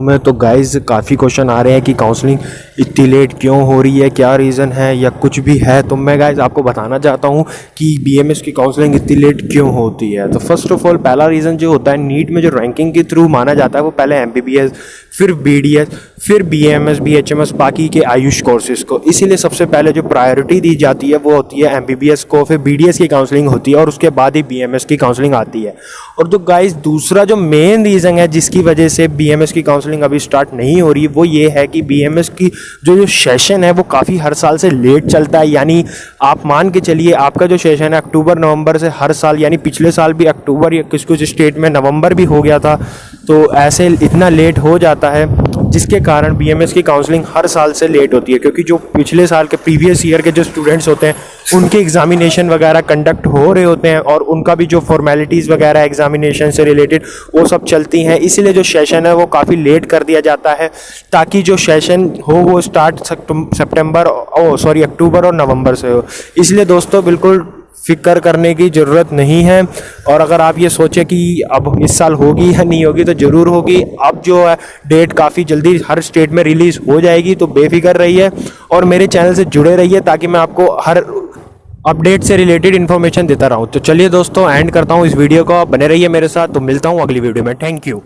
में तो गाइस काफ़ी क्वेश्चन आ रहे हैं कि काउंसलिंग इतनी लेट क्यों हो रही है? क्या रीज़न है या कुछ भी है? तो मैं गाइस आपको बताना चाहता हूँ कि बीएमएस की काउंसलिंग इतनी लेट क्यों होती है? तो फ़र्स्ट ऑफ़ ऑल पहला रीज़न जो होता है नीट में जो रैंकिंग के थ्रू माना जाता है, वो पहले एम फिर बीडीएस फिर B M S B H M S बाकी के आयुष कोर्सेज को। इसीलिए सबसे पहले जो प्रायोरिटी दी जाती है, वो होती है एम बी बी एस को, फिर बी डी एस की काउंसलिंग होती है, और उसके बाद ही बी एम एस की काउंसलिंग आती है। और जो गाइस दूसरा जो मेन रीज़न है जिसकी वजह से बी एम एस की काउंसलिंग अभी स्टार्ट नहीं हो रही, वो ये है कि बी एम एस की जो जो सेशन है, वो काफ़ी हर साल से लेट चलता है। यानी आप मान के चलिए, आपका जो सेशन है अक्टूबर, नवंबर से हर साल, यानी पिछले साल भी अक्टूबर या किस कुछ स्टेट में नवंबर भी हो गया था तो ऐसे इतना लेट हो जाता है। जिसके कारण बीएमएस की काउंसलिंग हर साल से लेट होती है, क्योंकि जो पिछले साल के प्रीवियस ईयर के जो स्टूडेंट्स होते हैं, उनके एग्जामिनेशन वगैरह कंडक्ट हो रहे होते हैं और उनका भी जो फॉर्मेलिटीज़ वगैरह एग्जामिनेशन से रिलेटेड वो सब चलती हैं। इसीलिए जो सेशन है वो काफ़ी लेट कर दिया जाता है, ताकि जो सेशन हो वो स्टार्ट सेप्टेम्बर ओ सॉरी अक्टूबर और नवंबर से हो। इसलिए दोस्तों, बिल्कुल फ़िक्र करने की ज़रूरत नहीं है। और अगर आप ये सोचें कि अब इस साल होगी या नहीं होगी तो ज़रूर होगी। अब जो है डेट काफ़ी जल्दी हर स्टेट में रिलीज़ हो जाएगी तो बेफिक्र रहिए और मेरे चैनल से जुड़े रहिए ताकि मैं आपको हर अपडेट से रिलेटेड इन्फॉर्मेशन देता रहूँ। तो चलिए दोस्तों एंड करता हूँ इस वीडियो को। बने रहिए मेरे साथ। तो मिलता हूँ अगली वीडियो में। Thank you